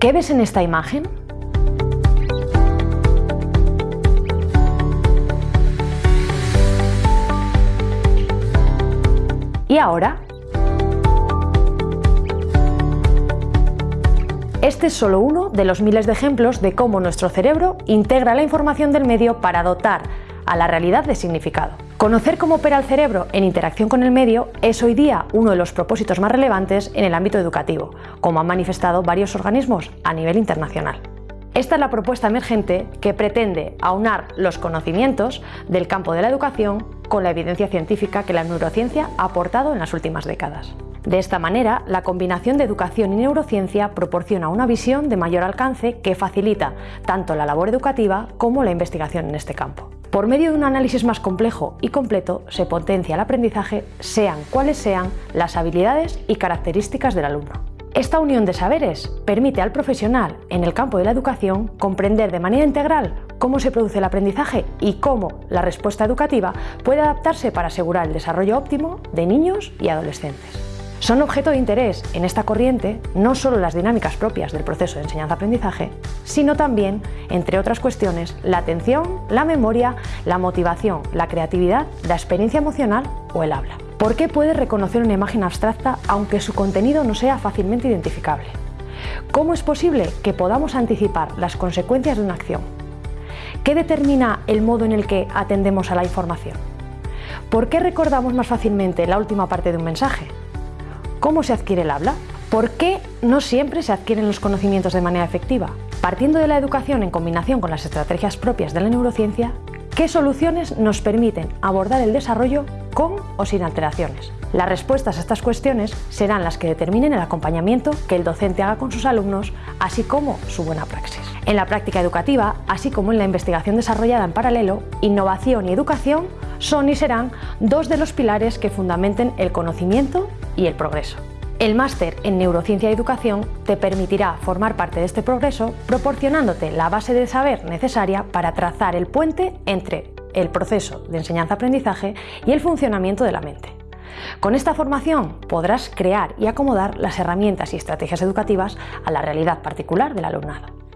¿Qué ves en esta imagen? ¿Y ahora? Este es solo uno de los miles de ejemplos de cómo nuestro cerebro integra la información del medio para dotar a la realidad de significado. Conocer cómo opera el cerebro en interacción con el medio es hoy día uno de los propósitos más relevantes en el ámbito educativo, como han manifestado varios organismos a nivel internacional. Esta es la propuesta emergente que pretende aunar los conocimientos del campo de la educación con la evidencia científica que la neurociencia ha aportado en las últimas décadas. De esta manera, la combinación de educación y neurociencia proporciona una visión de mayor alcance que facilita tanto la labor educativa como la investigación en este campo. Por medio de un análisis más complejo y completo se potencia el aprendizaje sean cuales sean las habilidades y características del alumno. Esta unión de saberes permite al profesional en el campo de la educación comprender de manera integral cómo se produce el aprendizaje y cómo la respuesta educativa puede adaptarse para asegurar el desarrollo óptimo de niños y adolescentes. Son objeto de interés en esta corriente no solo las dinámicas propias del proceso de enseñanza-aprendizaje, sino también, entre otras cuestiones, la atención, la memoria, la motivación, la creatividad, la experiencia emocional o el habla. ¿Por qué puede reconocer una imagen abstracta aunque su contenido no sea fácilmente identificable? ¿Cómo es posible que podamos anticipar las consecuencias de una acción? ¿Qué determina el modo en el que atendemos a la información? ¿Por qué recordamos más fácilmente la última parte de un mensaje? ¿Cómo se adquiere el habla? ¿Por qué no siempre se adquieren los conocimientos de manera efectiva? Partiendo de la educación en combinación con las estrategias propias de la neurociencia, ¿qué soluciones nos permiten abordar el desarrollo con o sin alteraciones? Las respuestas a estas cuestiones serán las que determinen el acompañamiento que el docente haga con sus alumnos, así como su buena praxis. En la práctica educativa, así como en la investigación desarrollada en paralelo, innovación y educación son y serán dos de los pilares que fundamenten el conocimiento y el progreso. El máster en Neurociencia y Educación te permitirá formar parte de este progreso proporcionándote la base de saber necesaria para trazar el puente entre el proceso de enseñanza-aprendizaje y el funcionamiento de la mente. Con esta formación podrás crear y acomodar las herramientas y estrategias educativas a la realidad particular del alumnado.